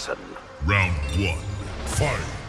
lesson. Round one, fight!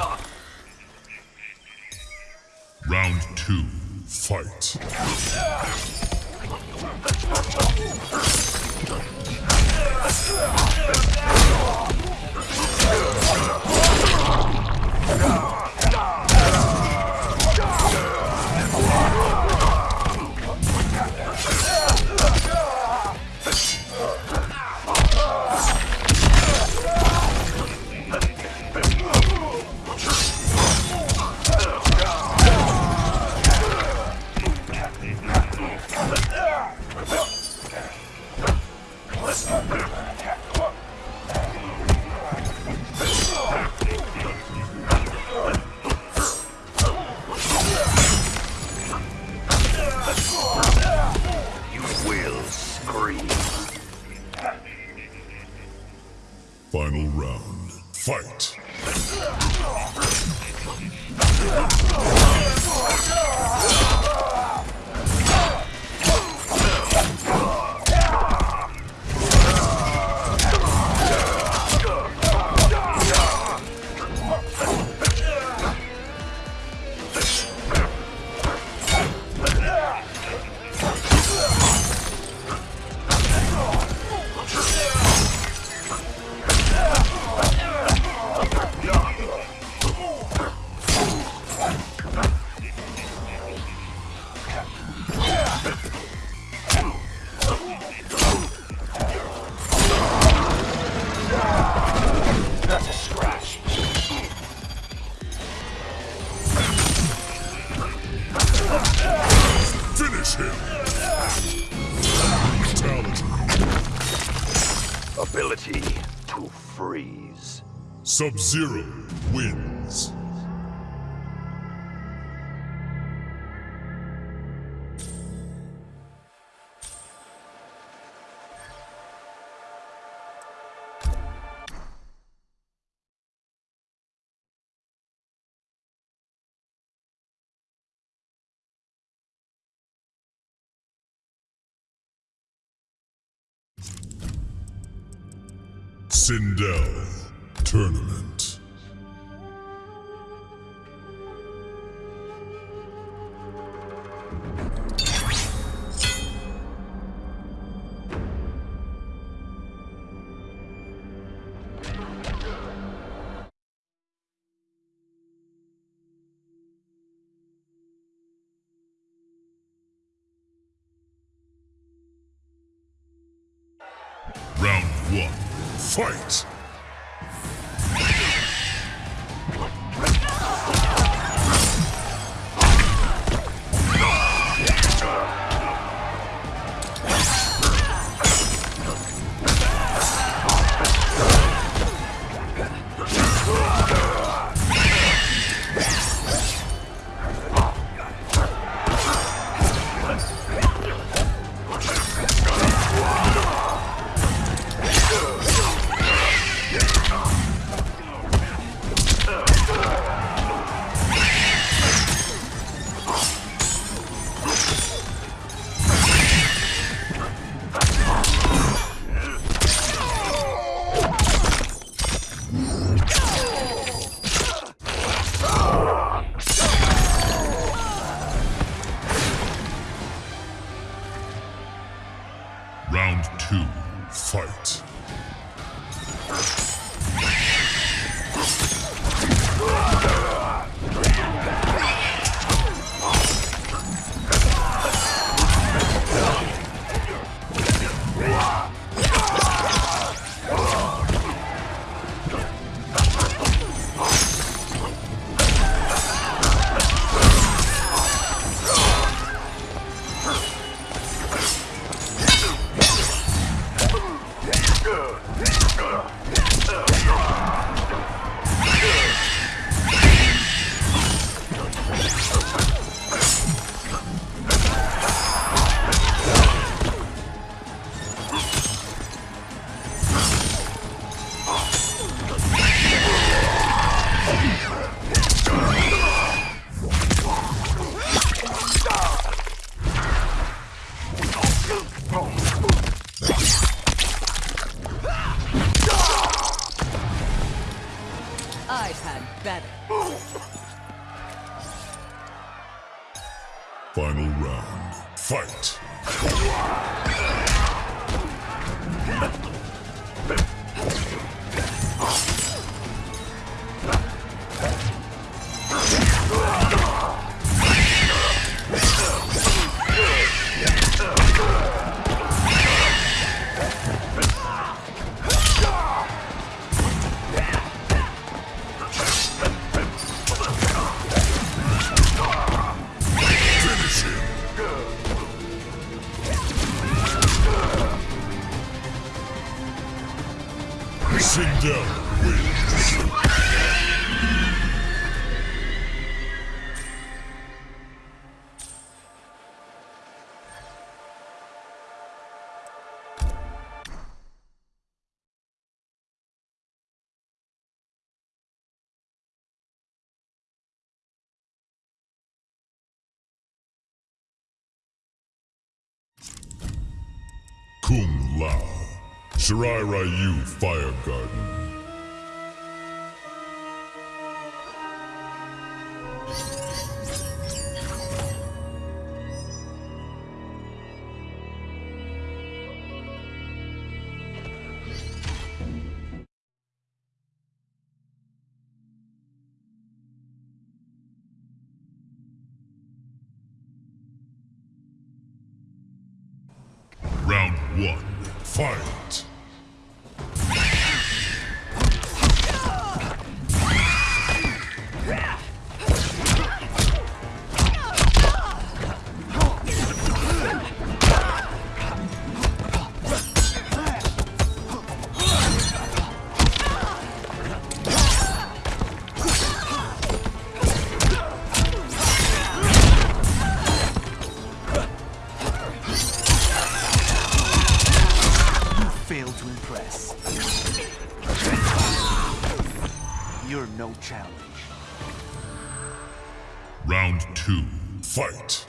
off. Round two, fight. Sub-Zero wins. Sindel tournament. Round one, fight! I've had better. Final round. Fight! Sindel wins. Shirai Ryu Fire Garden. Round one. Fight! Challenge. Round two. Fight!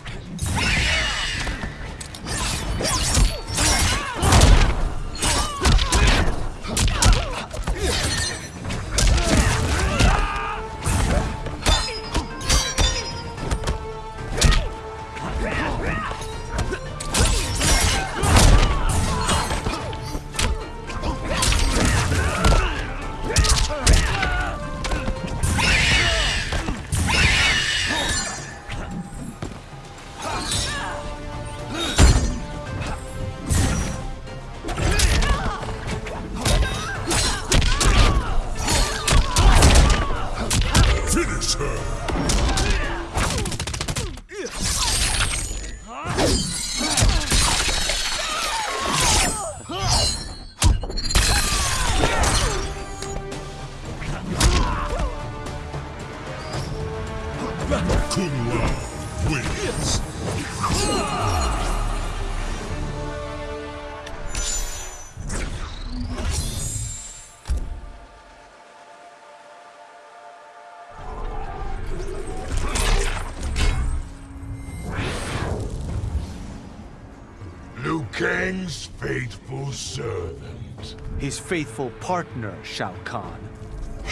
Kang's faithful servant. His faithful partner, Shao Kahn.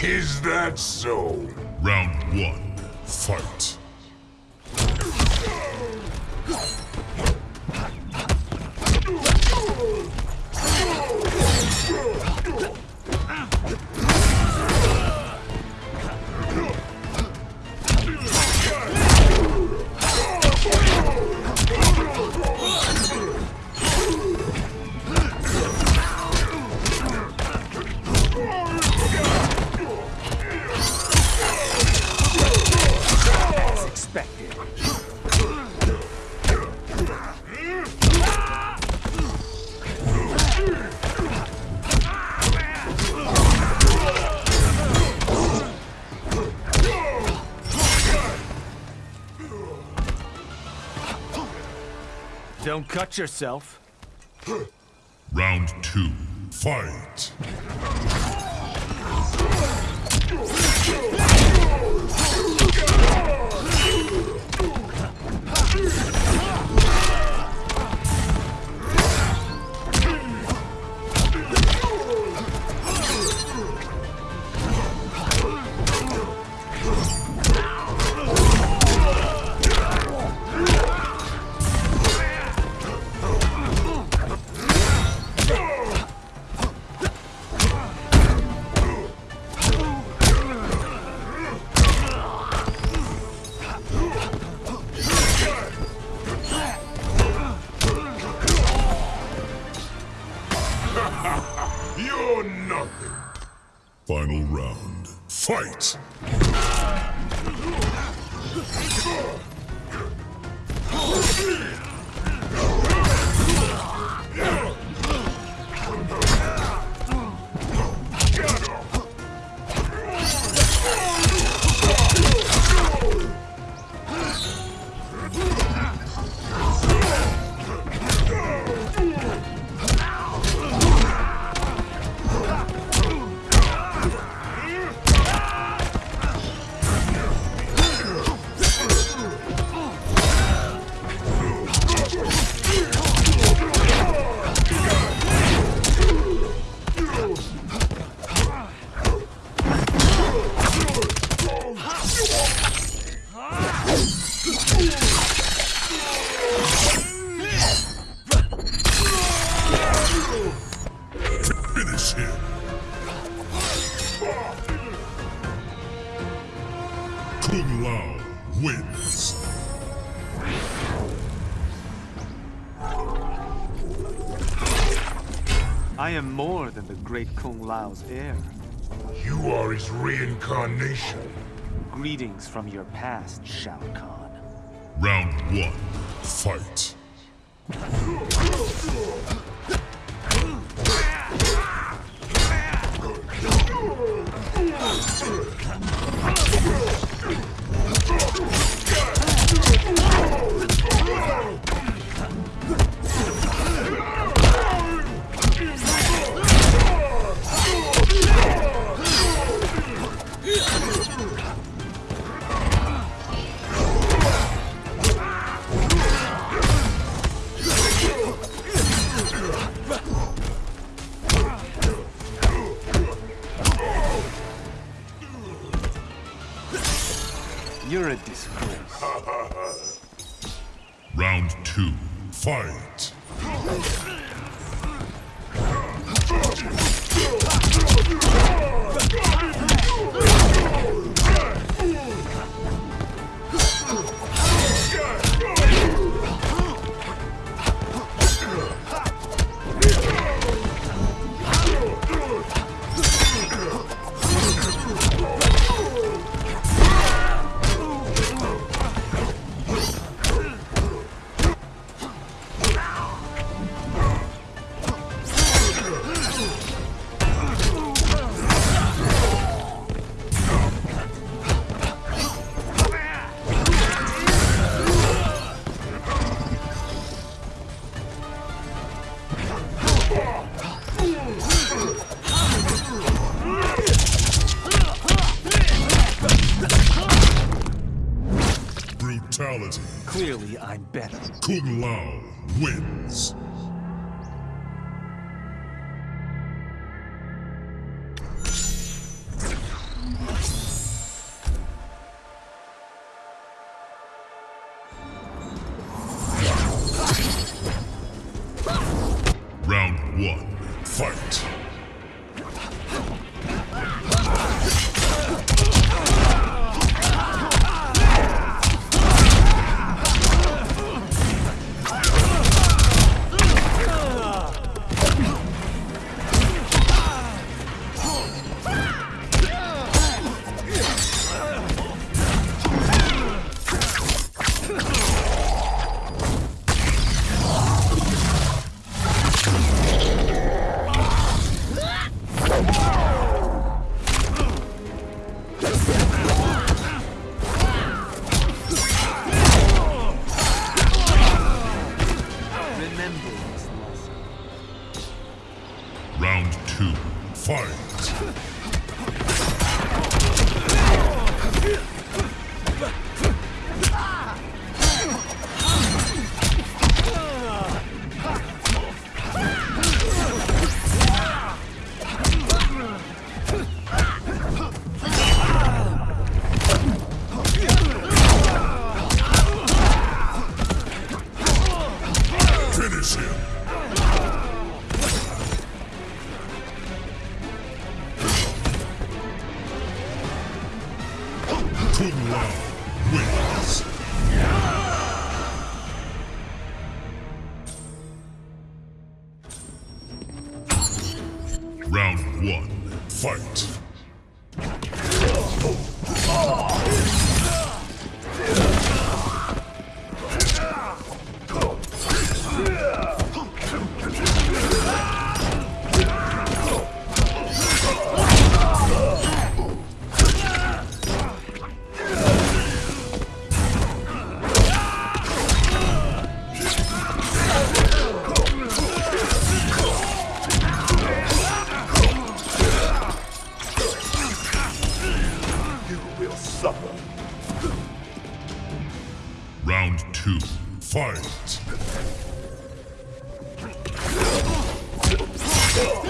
Is that so? Round one. Fight! Cut yourself. Round two, fight. Nothing. Final round, fight. Lao's heir. You are his reincarnation. Greetings from your past, Shao Kahn. Round one, fight. You're a disgrace. Round two, fight. wins. Round one, fight. remember this lesson. Round two, fight! fight. Will suffer. Round two, fight.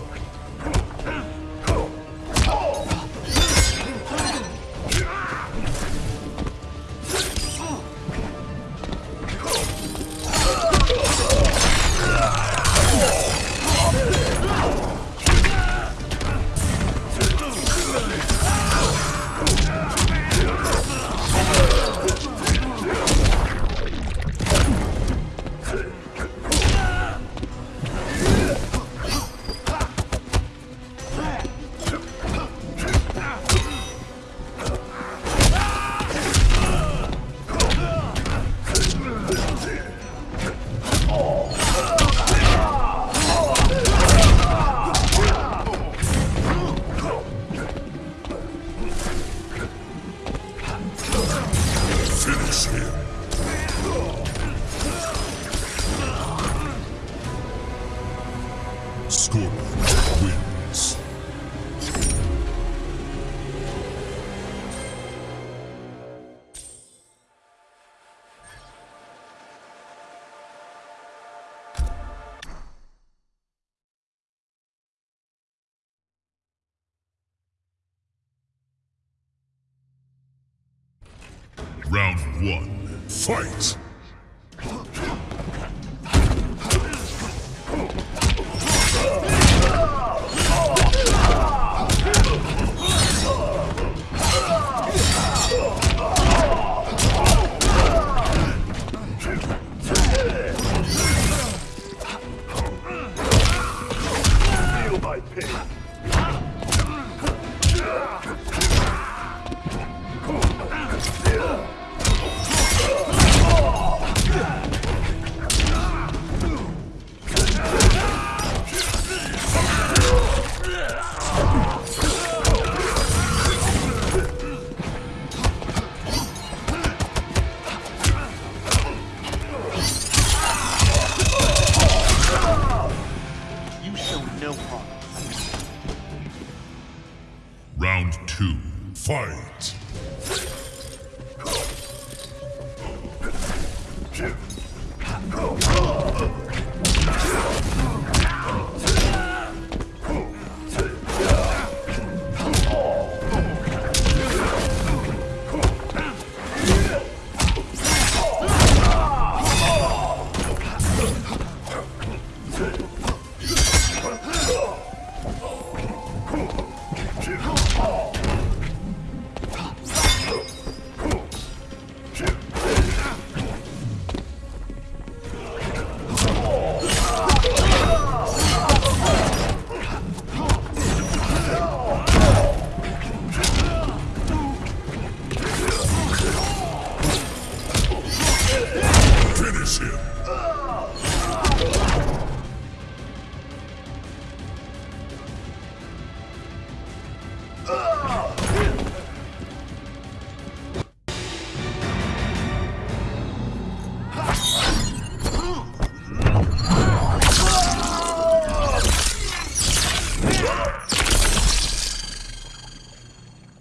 one, fight!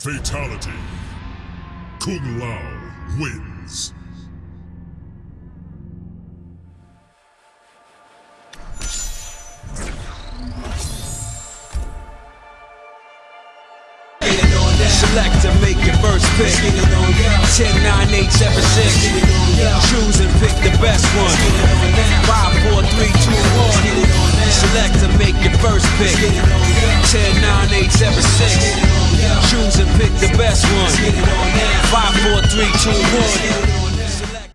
Fatality. Kung Lao wins. Select to make your first pick. 10, 9, 8, 7, 6. Choose and pick the best one. 5, 4, 3, 2, 1. Select to make your first pick. 10, 9, 8, 7, 6. Choose and pick the best one. 5, 4, 3, 2, 1.